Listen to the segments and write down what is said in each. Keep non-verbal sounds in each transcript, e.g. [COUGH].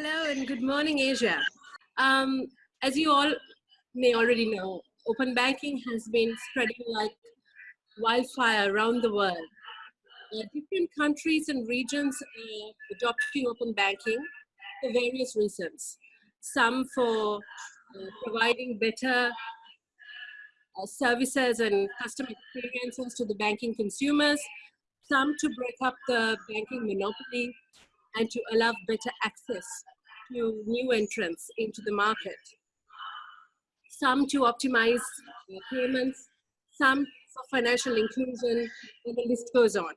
Hello and good morning, Asia. Um, as you all may already know, open banking has been spreading like wildfire around the world. Uh, different countries and regions are adopting open banking for various reasons. Some for uh, providing better uh, services and customer experiences to the banking consumers, some to break up the banking monopoly, and to allow better access to new entrants into the market. Some to optimize payments, some for financial inclusion, and the list goes on.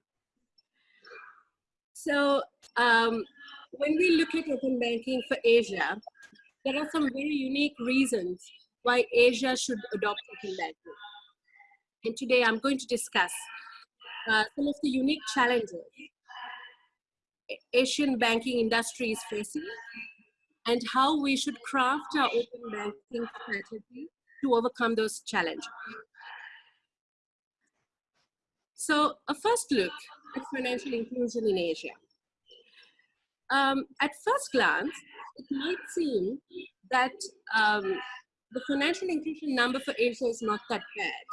So um, when we look at open banking for Asia, there are some very unique reasons why Asia should adopt open banking. And today I'm going to discuss uh, some of the unique challenges Asian banking industry is facing and how we should craft our open banking strategy to overcome those challenges. So a first look at financial inclusion in Asia. Um, at first glance, it might seem that um, the financial inclusion number for Asia is not that bad.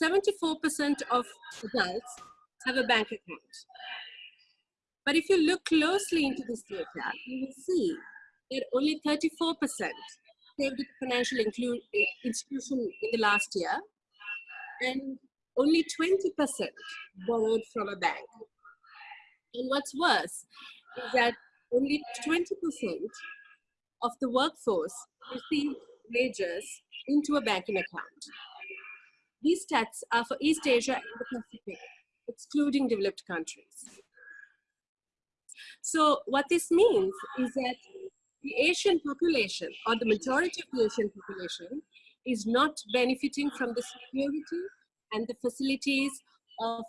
74% of adults have a bank account. But if you look closely into this data, you will see that only 34% saved financial uh, institution in the last year, and only 20% borrowed from a bank. And what's worse is that only 20% of the workforce received wages into a banking account. These stats are for East Asia and the Pacific, excluding developed countries. So what this means is that the Asian population or the majority of the Asian population is not benefiting from the security and the facilities of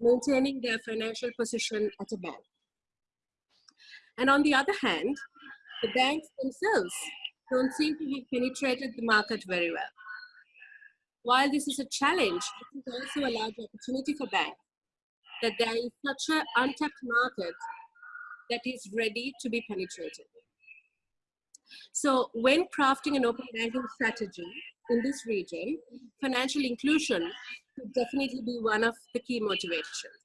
maintaining their financial position at a bank. And on the other hand, the banks themselves don't seem to have penetrated the market very well. While this is a challenge, it is also a large opportunity for banks that there is such an untapped market that is ready to be penetrated. So when crafting an open banking strategy in this region, financial inclusion could definitely be one of the key motivations.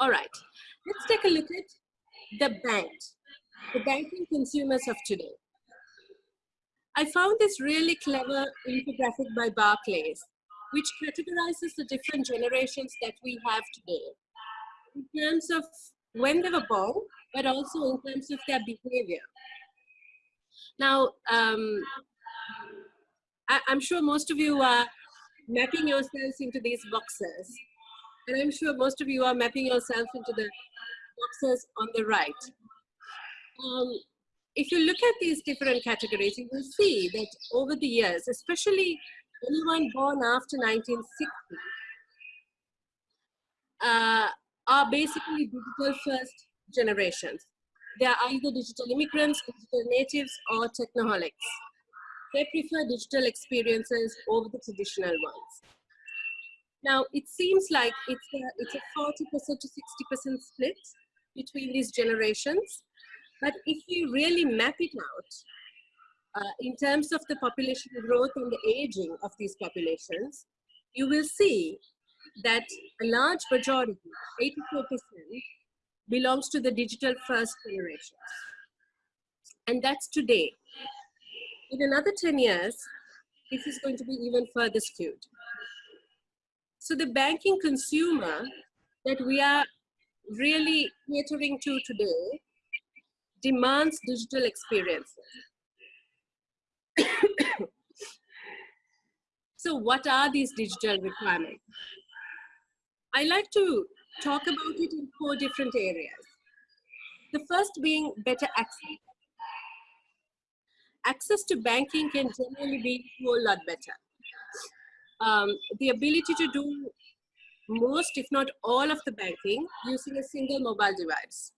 All right, let's take a look at the banks, the banking consumers of today. I found this really clever infographic by Barclays, which categorizes the different generations that we have today in terms of when they were born, but also in terms of their behavior. Now, um, I, am sure most of you are mapping yourselves into these boxes. And I'm sure most of you are mapping yourself into the boxes on the right. Um, if you look at these different categories, you will see that over the years, especially anyone born after 1960, uh, are basically digital first generations. They are either digital immigrants, digital natives, or technoholics. They prefer digital experiences over the traditional ones. Now, it seems like it's a, it's a 40% to 60% split between these generations. But if you really map it out, uh, in terms of the population growth and the aging of these populations, you will see that a large majority, 84%, belongs to the digital first generation. And that's today. In another 10 years, this is going to be even further skewed. So the banking consumer that we are really catering to today demands digital experiences. [COUGHS] so what are these digital requirements? I like to talk about it in four different areas. The first being better access. Access to banking can generally be a whole lot better. Um, the ability to do most, if not all of the banking using a single mobile device.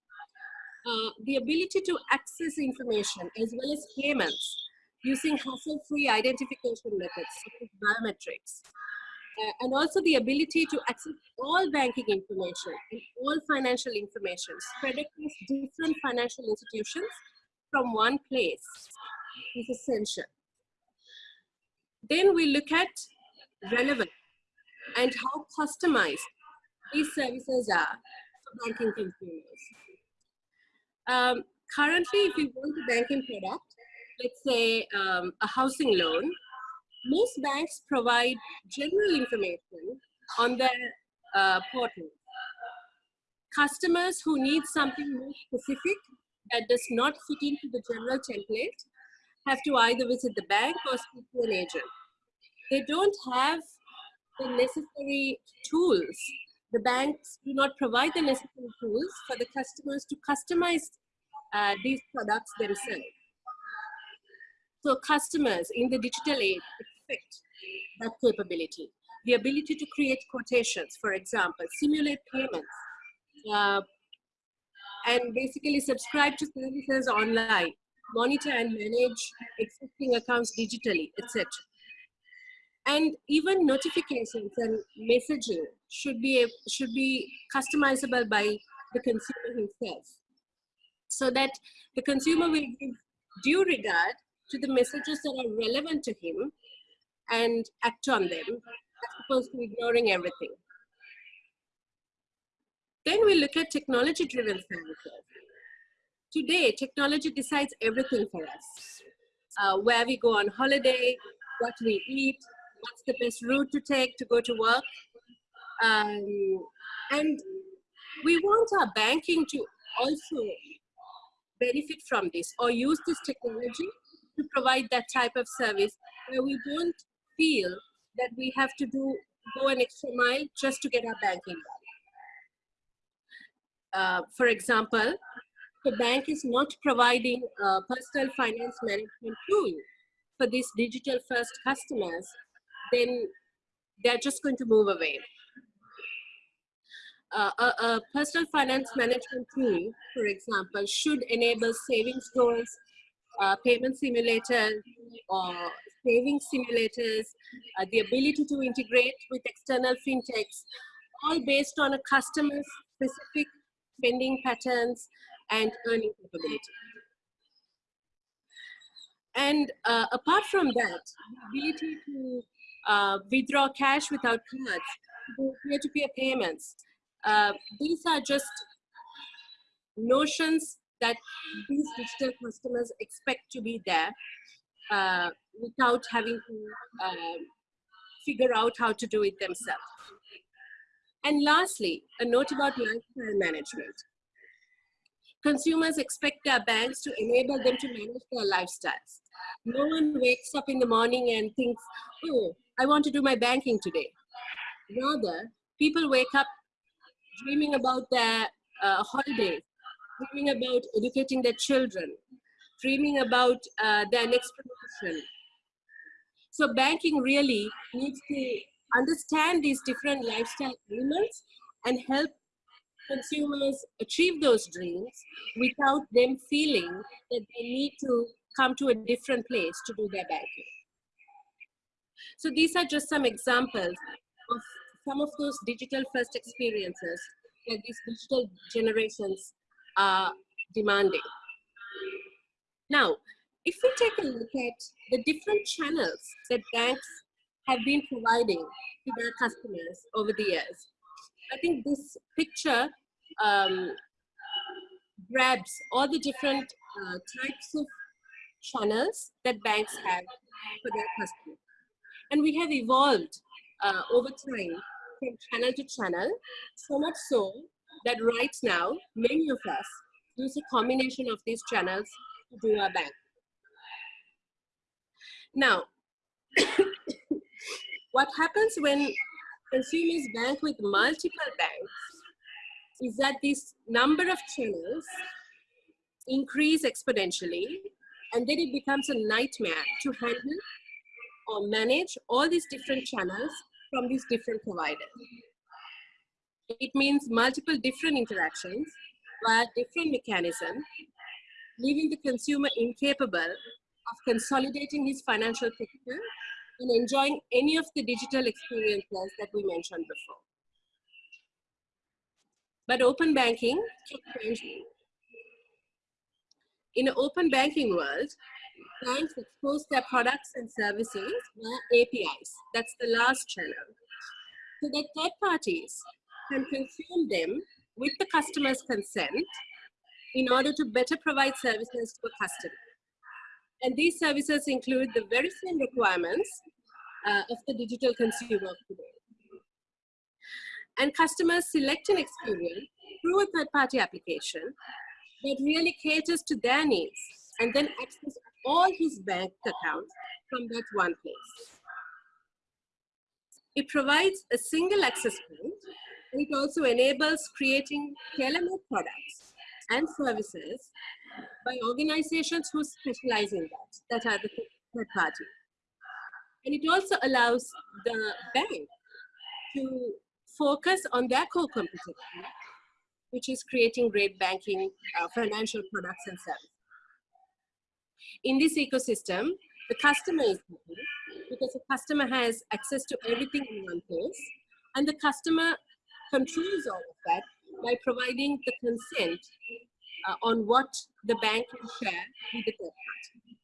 Uh, the ability to access information as well as payments using hassle-free identification methods such as biometrics and also the ability to access all banking information and all financial information spread across different financial institutions from one place is essential. Then we look at relevance and how customized these services are for banking consumers. Um, currently, if you want a banking product, let's say um, a housing loan, most banks provide general information on their uh, portal. Customers who need something more specific that does not fit into the general template have to either visit the bank or speak to an agent. They don't have the necessary tools. The banks do not provide the necessary tools for the customers to customize uh, these products themselves. So customers in the digital age expect that capability. The ability to create quotations, for example, simulate payments, uh, and basically subscribe to services online, monitor and manage existing accounts digitally, etc. And even notifications and messaging should be, should be customizable by the consumer himself so that the consumer will give due regard to the messages that are relevant to him and act on them as opposed to ignoring everything. Then we look at technology-driven services. Today, technology decides everything for us. Uh, where we go on holiday, what we eat, what's the best route to take to go to work. Um, and we want our banking to also benefit from this or use this technology to provide that type of service where we don't feel that we have to do go an extra mile just to get our banking done. Uh, for example, the bank is not providing a personal finance management tool for these digital first customers, then they're just going to move away. Uh, a, a, personal finance management tool, for example, should enable savings goals, uh, payment simulators, or saving simulators, uh, the ability to integrate with external fintechs, all based on a customer specific spending patterns and earning capability. And uh, apart from that, the ability to uh, withdraw cash without cards, peer-to-peer -peer payments, uh, these are just notions that these digital customers expect to be there uh, without having to uh, figure out how to do it themselves. And lastly, a note about lifestyle management. Consumers expect their banks to enable them to manage their lifestyles. No one wakes up in the morning and thinks, oh, I want to do my banking today. Rather, people wake up dreaming about their uh, holidays, dreaming about educating their children, dreaming about uh, their next promotion. So banking really needs to understand these different lifestyle elements and help consumers achieve those dreams without them feeling that they need to come to a different place to do their banking. So these are just some examples of some of those digital first experiences that these digital generations are demanding. Now, if we take a look at the different channels that banks have been providing to their customers over the years. I think this picture um, grabs all the different uh, types of channels that banks have for their customers. And we have evolved uh, over time from channel to channel, so much so that right now, many of us use a combination of these channels to do our bank. Now, [COUGHS] what happens when consumers bank with multiple banks is that this number of channels increase exponentially and then it becomes a nightmare to handle or manage all these different channels from these different providers. It means multiple different interactions via different mechanisms, leaving the consumer incapable of consolidating his financial picture and enjoying any of the digital experiences that we mentioned before. But open banking In an open banking world, banks expose their products and services via APIs. That's the last channel. So that third parties can consume them with the customer's consent in order to better provide services to a customer. And these services include the very same requirements uh, of the digital consumer today. And customers select an experience through a third-party application that really caters to their needs and then access all his bank accounts from that one place. It provides a single access point it also enables creating tailor-made products and services by organizations who specialize in that, that are the third party. And it also allows the bank to focus on their core competency, which is creating great banking, uh, financial products and services. In this ecosystem, the customer is happy because the customer has access to everything in one place, and the customer controls all of that by providing the consent uh, on what the bank can share with the third party.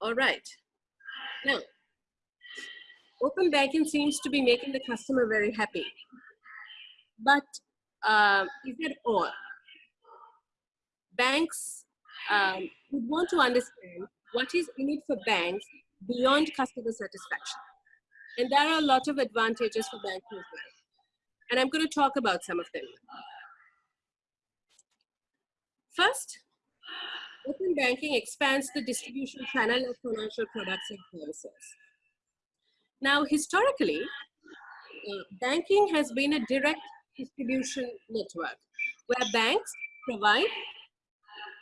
All right. Now, open banking seems to be making the customer very happy. But uh, is that all? Banks um, would want to understand what is in it for banks beyond customer satisfaction. And there are a lot of advantages for banking as well. And I'm going to talk about some of them. First, open banking expands the distribution channel of financial products and services. Now, historically, uh, banking has been a direct distribution network where banks provide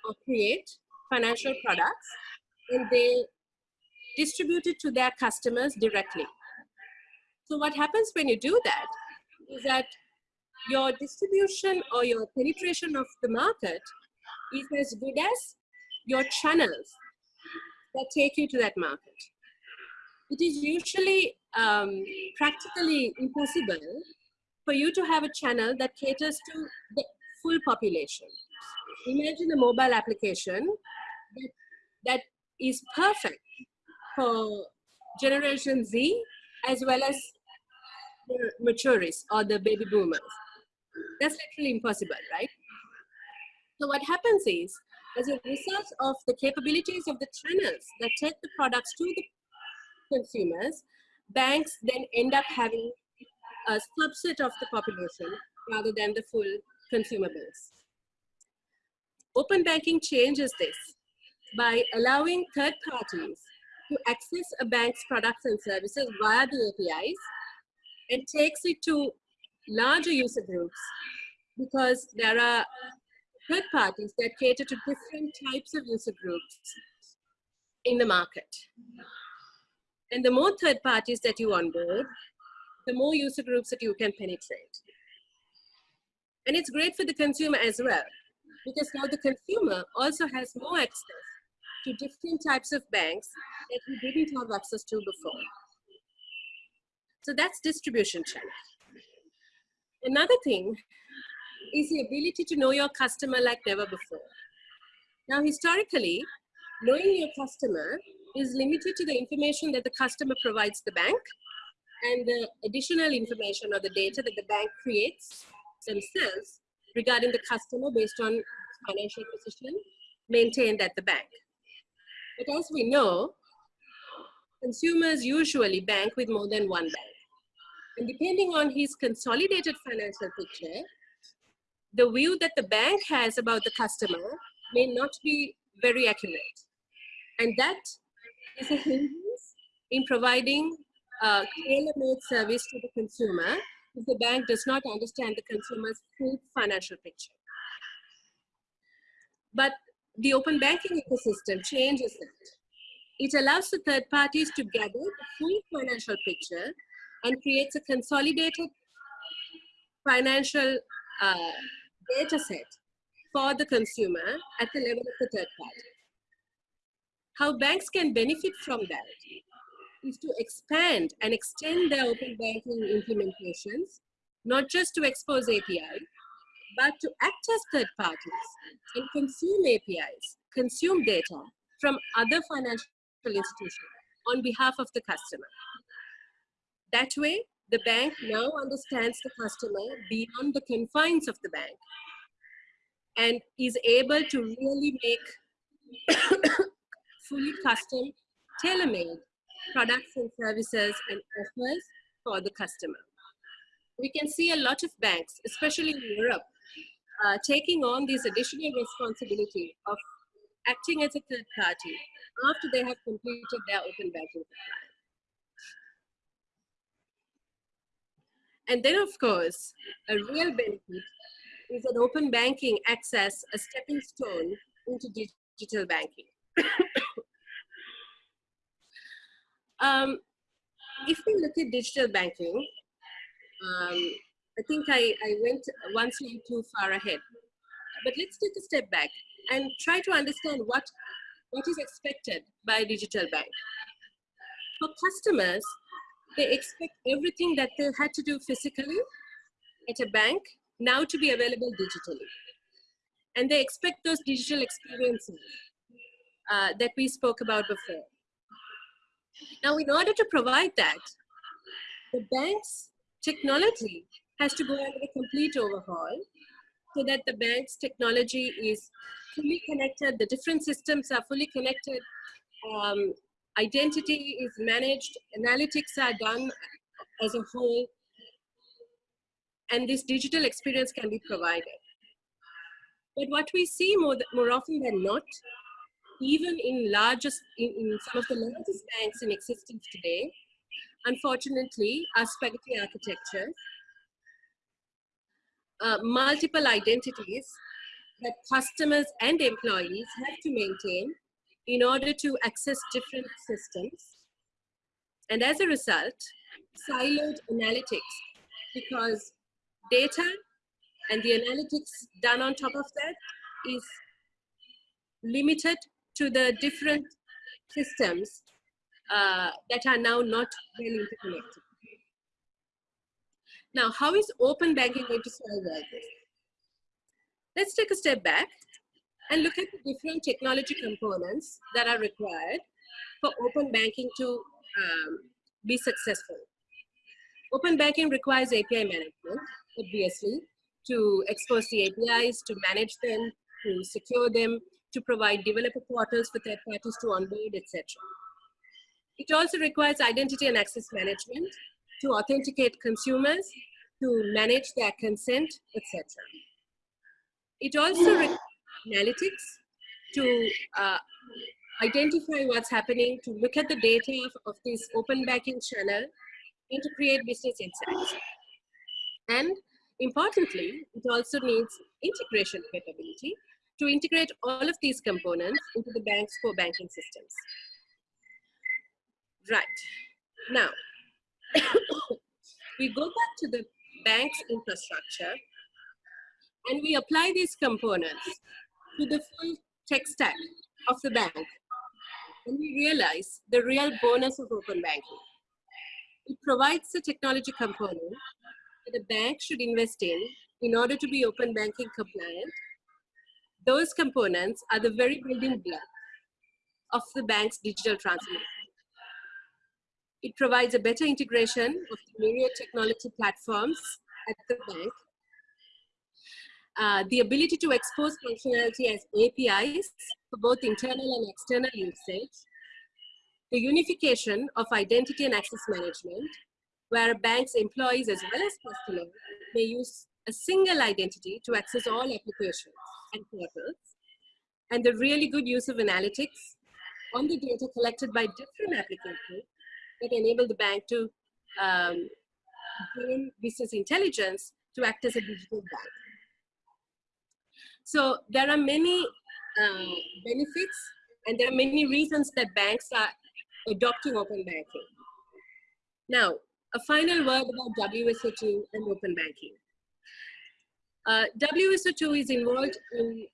or create financial products and they distribute it to their customers directly. So what happens when you do that is that your distribution or your penetration of the market is as good as your channels that take you to that market. It is usually um, practically impossible for you to have a channel that caters to the full population. Imagine a mobile application that, that is perfect for Generation Z as well as the maturists or the baby boomers. That's literally impossible, right? So what happens is, as a result of the capabilities of the channels that take the products to the consumers, banks then end up having a subset of the population rather than the full consumer base. Open banking changes this by allowing third parties to access a bank's products and services via the APIs and takes it to larger user groups because there are third parties that cater to different types of user groups in the market. And the more third parties that you onboard, the more user groups that you can penetrate. And it's great for the consumer as well, because now the consumer also has more access to different types of banks that we didn't have access to before. So that's distribution channel. Another thing is the ability to know your customer like never before. Now, historically, knowing your customer is limited to the information that the customer provides the bank and the additional information or the data that the bank creates themselves regarding the customer based on financial position maintained at the bank. But as we know, consumers usually bank with more than one bank. And depending on his consolidated financial picture, the view that the bank has about the customer may not be very accurate. And that is a hindrance in providing a tailor-made service to the consumer if the bank does not understand the consumer's full financial picture. But the open banking ecosystem changes that. It allows the third parties to gather the full financial picture and creates a consolidated financial uh, data set for the consumer at the level of the third party. how banks can benefit from that is to expand and extend their open banking implementations, not just to expose APIs, but to act as third parties and consume APIs, consume data from other financial institutions on behalf of the customer. That way, the bank now understands the customer beyond the confines of the bank and is able to really make [COUGHS] fully custom, tailor-made products and services and offers for the customer. We can see a lot of banks, especially in Europe, uh, taking on this additional responsibility of acting as a third party after they have completed their open banking compliance. And then, of course, a real benefit is that open banking access a stepping stone into digital banking. [COUGHS] um, if we look at digital banking, um, I think I, I went one slide too far ahead. But let's take a step back and try to understand what, what is expected by a digital bank. For customers, they expect everything that they had to do physically at a bank now to be available digitally. And they expect those digital experiences uh, that we spoke about before. Now, in order to provide that, the bank's technology has to go under a complete overhaul so that the bank's technology is fully connected, the different systems are fully connected, um, identity is managed, analytics are done as a whole, and this digital experience can be provided. But what we see more, more often than not, even in largest, in, in some of the largest banks in existence today, unfortunately, are spaghetti architectures, uh, multiple identities that customers and employees have to maintain in order to access different systems. And as a result, siloed analytics, because data and the analytics done on top of that is limited to the different systems uh, that are now not well interconnected. Now, how is open banking going to solve all this? Let's take a step back and look at the different technology components that are required for open banking to um, be successful. Open banking requires API management, obviously, to expose the APIs, to manage them, to secure them, to provide developer portals for third parties to onboard, etc. It also requires identity and access management to authenticate consumers, to manage their consent, etc. It also requires analytics to uh, identify what's happening, to look at the data of, of this open banking channel, and to create business insights. And importantly, it also needs integration capability to integrate all of these components into the bank's core banking systems. Right. Now, [COUGHS] we go back to the bank's infrastructure and we apply these components to the full tech stack of the bank. And we realize the real bonus of open banking. It provides a technology component that a bank should invest in in order to be open banking compliant. Those components are the very building block of the bank's digital transformation. It provides a better integration of the myriad technology platforms at the bank uh, the ability to expose functionality as APIs for both internal and external usage, the unification of identity and access management, where a banks' employees as well as customers may use a single identity to access all applications and portals, and the really good use of analytics on the data collected by different applications that enable the bank to um, gain business intelligence to act as a digital bank. So there are many uh, benefits and there are many reasons that banks are adopting open banking. Now, a final word about WSO2 and open banking. Uh, WSO2 is involved in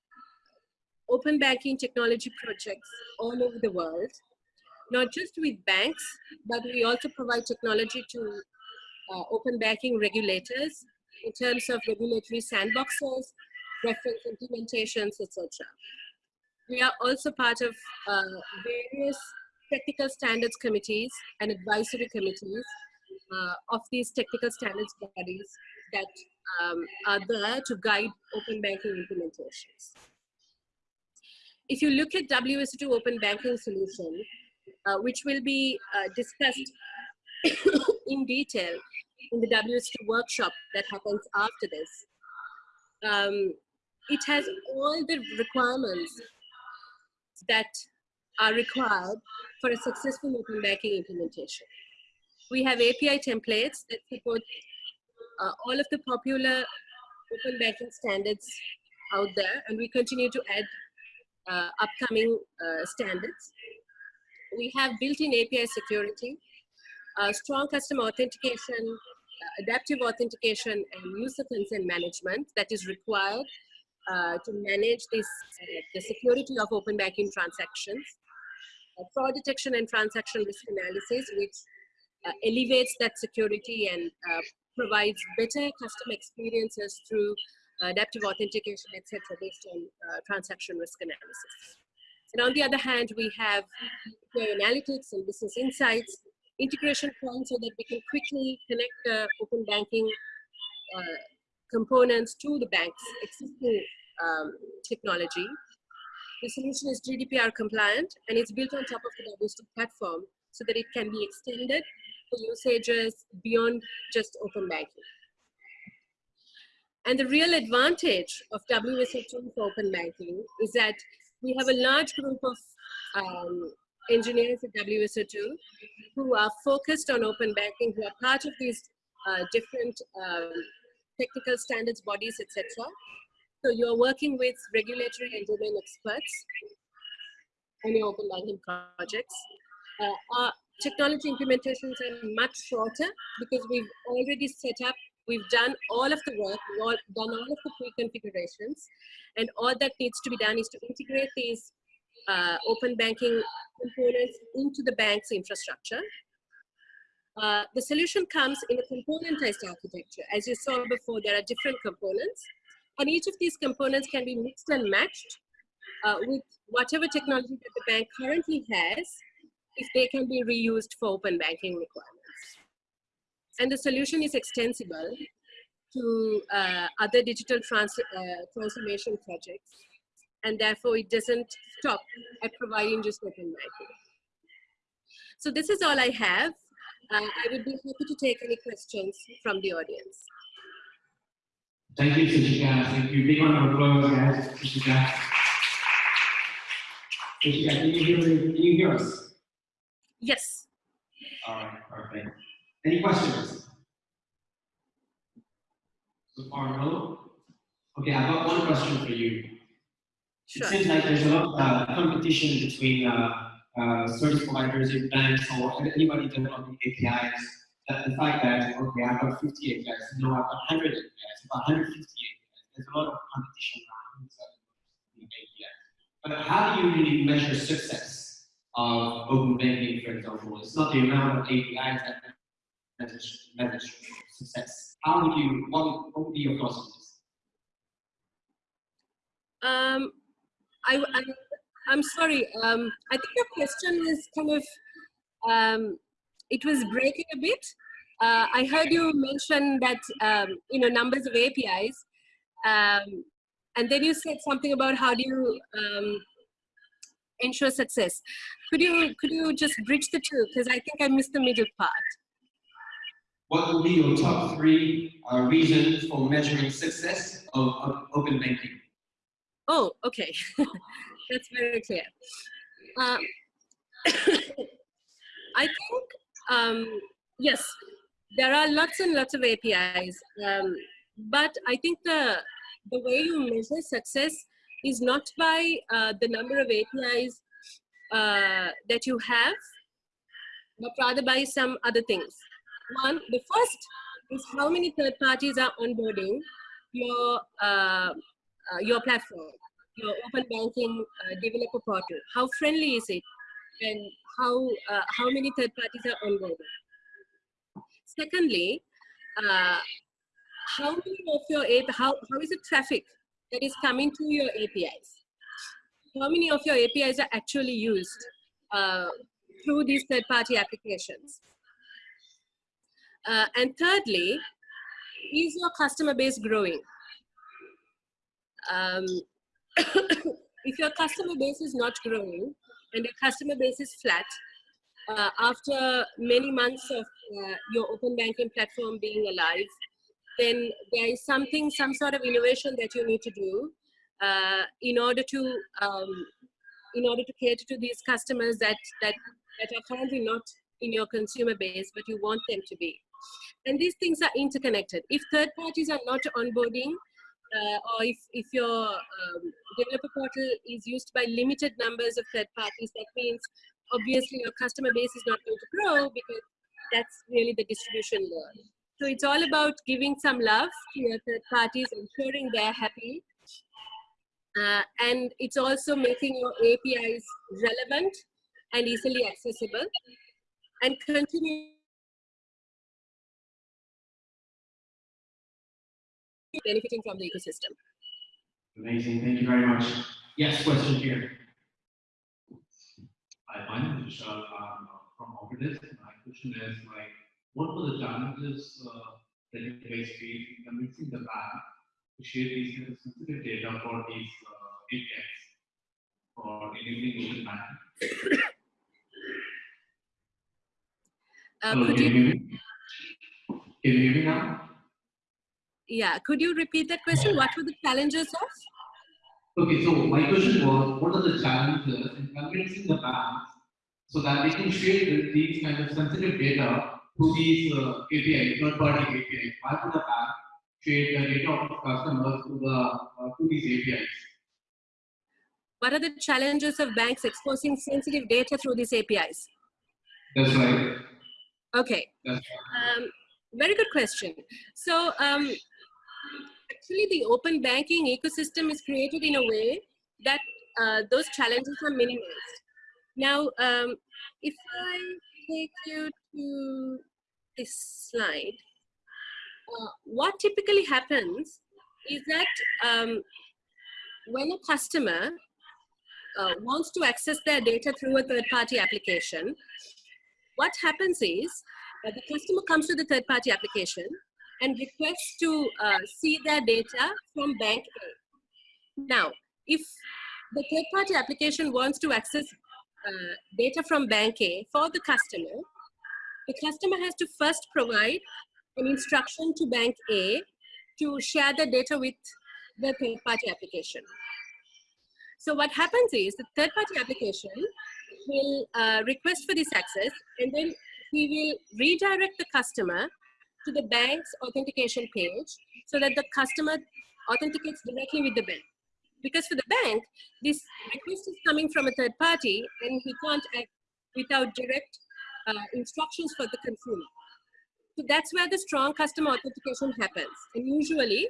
open banking technology projects all over the world, not just with banks, but we also provide technology to uh, open banking regulators in terms of regulatory sandboxes, reference implementations, etc. We are also part of uh, various technical standards committees and advisory committees uh, of these technical standards bodies that um, are there to guide open banking implementations. If you look at WSO2 open banking solution, uh, which will be uh, discussed [COUGHS] in detail in the WSO2 workshop that happens after this, um, it has all the requirements that are required for a successful open banking implementation. We have API templates that support uh, all of the popular open banking standards out there, and we continue to add uh, upcoming uh, standards. We have built-in API security, uh, strong customer authentication, uh, adaptive authentication, and user consent management that is required uh, to manage this, the security of open banking transactions. fraud detection and transaction risk analysis, which elevates that security and provides better customer experiences through uh, adaptive authentication, etc., based on uh, transaction risk analysis. And on the other hand, we have analytics and business insights, integration points so that we can quickly connect open banking uh, components to the bank's existing um, technology. The solution is GDPR compliant and it's built on top of the WSO2 platform so that it can be extended for usages beyond just open banking. And the real advantage of WSO2 for open banking is that we have a large group of um, engineers at WSO2 who are focused on open banking, who are part of these uh, different um, technical standards bodies, etc. So you're working with regulatory and domain experts on your open banking projects. Uh, our technology implementations are much shorter because we've already set up, we've done all of the work, we've all, done all of the pre-configurations, and all that needs to be done is to integrate these uh, open banking components into the bank's infrastructure. Uh, the solution comes in a componentized architecture. As you saw before, there are different components, and each of these components can be mixed and matched uh, with whatever technology that the bank currently has if they can be reused for open banking requirements. And the solution is extensible to uh, other digital trans uh, transformation projects. And therefore it doesn't stop at providing just open banking. So this is all I have. Uh, I would be happy to take any questions from the audience. Thank you, Seshika. Thank you. Big round of applause, guys. Seshika. Seshika, can you hear, can you hear us? Yes. All right, perfect. Any questions? So far, no? Okay, I've got one question for you. Sure. It seems like there's a lot of uh, competition between uh, service providers, banks, or anybody developing APIs. That the fact that, okay, I've got 50 APIs, no, I've got 100 APIs, I've 150 APIs. There's a lot of competition around APIs. But how do you really measure success? of open banking, for example. It's not the amount of APIs that manage, manage success. How would you, what would, what would be your thoughts? Um, I, I, I'm sorry. Um, I think your question is kind of, um, it was breaking a bit. Uh, I heard you mention that, um, you know, numbers of APIs. Um, and then you said something about how do you um, ensure success. Could you could you just bridge the two? Because I think I missed the middle part. What would be your top three uh, reasons for measuring success of, of open banking? Oh, okay, [LAUGHS] that's very clear. Um, [COUGHS] I think um, yes, there are lots and lots of APIs, um, but I think the the way you measure success is not by uh, the number of APIs uh, that you have, but rather by some other things. One, the first is how many third parties are onboarding your, uh, uh your platform, your open banking uh, developer portal? How friendly is it? And how, uh, how many third parties are onboarded? Secondly, uh, how many of your API, how, how is the traffic that is coming to your APIs? How many of your APIs are actually used uh, through these third-party applications? Uh, and thirdly, is your customer base growing? Um, [COUGHS] if your customer base is not growing and your customer base is flat, uh, after many months of uh, your open banking platform being alive, then there is something, some sort of innovation that you need to do uh, in order to um, in order to cater to these customers that that that are currently not in your consumer base, but you want them to be. And these things are interconnected. If third parties are not onboarding, uh, or if, if your um, developer portal is used by limited numbers of third parties, that means obviously your customer base is not going to grow because that's really the distribution layer. So it's all about giving some love to your third parties, ensuring they're happy. Uh, and it's also making your APIs relevant and easily accessible and continue benefiting from the ecosystem. Amazing, thank you very much. Yes, question here. Hi, my name is Vishal um, from Orbis. My question is like, what were the challenges uh, that you guys faced in convincing the bank to share these kind of sensitive data for these uh, APIs for enabling open banking? Uh, Hello, could can you, you hear me? Can you hear me now? Yeah, could you repeat that question? What were the challenges of? Okay, so my question was, what are the challenges in convincing the banks so that they can share these kind of sensitive data to these uh, API, third-party APIs? Why would the bank share the data of customers to the uh, to these APIs? What are the challenges of banks exposing sensitive data through these APIs? That's right. Okay, That's right. um, very good question. So um, actually the open banking ecosystem is created in a way that uh, those challenges are minimized. Now, um, if I take you to this slide, uh, what typically happens is that um, when a customer uh, wants to access their data through a third-party application, what happens is uh, the customer comes to the third-party application and requests to uh, see their data from bank A. Now, if the third-party application wants to access uh, data from bank A for the customer, the customer has to first provide an instruction to bank A to share the data with the third-party application. So what happens is the third-party application will uh, request for this access and then we will redirect the customer to the bank's authentication page so that the customer authenticates directly with the bank. Because for the bank, this request is coming from a third party and he can't act without direct uh, instructions for the consumer. So that's where the strong customer authentication happens. And usually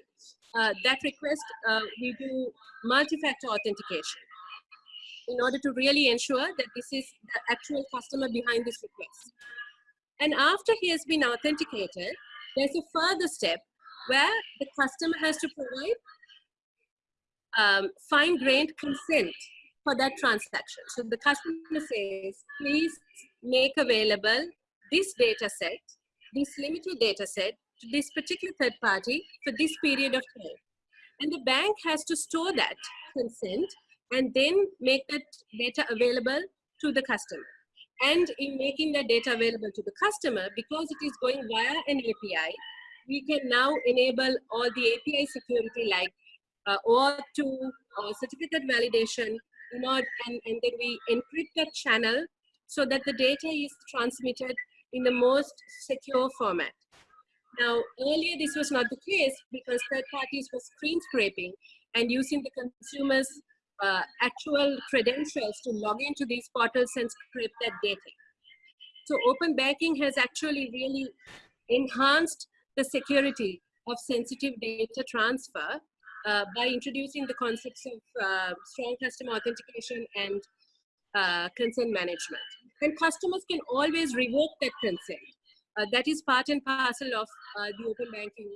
uh, that request, uh, we do multi-factor authentication in order to really ensure that this is the actual customer behind this request. And after he has been authenticated, there's a further step where the customer has to provide um, fine-grained consent for that transaction. So the customer says, please make available this data set, this limited data set to this particular third party for this period of time. And the bank has to store that consent and then make that data available to the customer. And in making that data available to the customer, because it is going via an API, we can now enable all the API security like uh, OAuth2 or certificate validation, you know, and, and then we encrypt that channel so that the data is transmitted in the most secure format. Now, earlier this was not the case because third parties were screen scraping and using the consumer's uh, actual credentials to log into these portals and scrape that data. So open banking has actually really enhanced the security of sensitive data transfer uh, by introducing the concepts of uh, strong customer authentication and uh, consent management. And customers can always revoke that consent. Uh, that is part and parcel of uh, the open banking